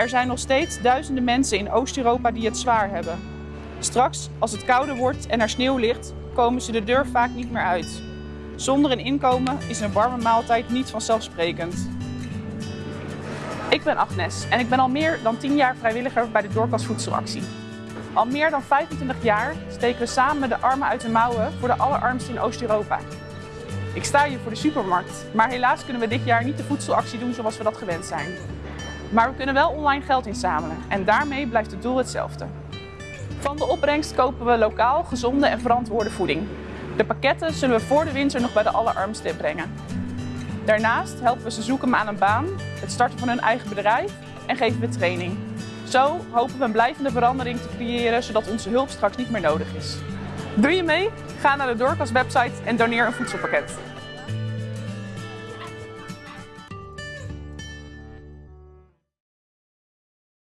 Er zijn nog steeds duizenden mensen in Oost-Europa die het zwaar hebben. Straks, als het kouder wordt en er sneeuw ligt, komen ze de deur vaak niet meer uit. Zonder een inkomen is een warme maaltijd niet vanzelfsprekend. Ik ben Agnes en ik ben al meer dan 10 jaar vrijwilliger bij de Doorkas Voedselactie. Al meer dan 25 jaar steken we samen de armen uit de mouwen voor de allerarmsten in Oost-Europa. Ik sta hier voor de supermarkt, maar helaas kunnen we dit jaar niet de voedselactie doen zoals we dat gewend zijn. Maar we kunnen wel online geld inzamelen en daarmee blijft het doel hetzelfde. Van de opbrengst kopen we lokaal gezonde en verantwoorde voeding. De pakketten zullen we voor de winter nog bij de allerarmsten brengen. Daarnaast helpen we ze zoeken aan een baan, het starten van hun eigen bedrijf en geven we training. Zo hopen we een blijvende verandering te creëren, zodat onze hulp straks niet meer nodig is. Doe je mee? Ga naar de Doorkas website en doneer een voedselpakket.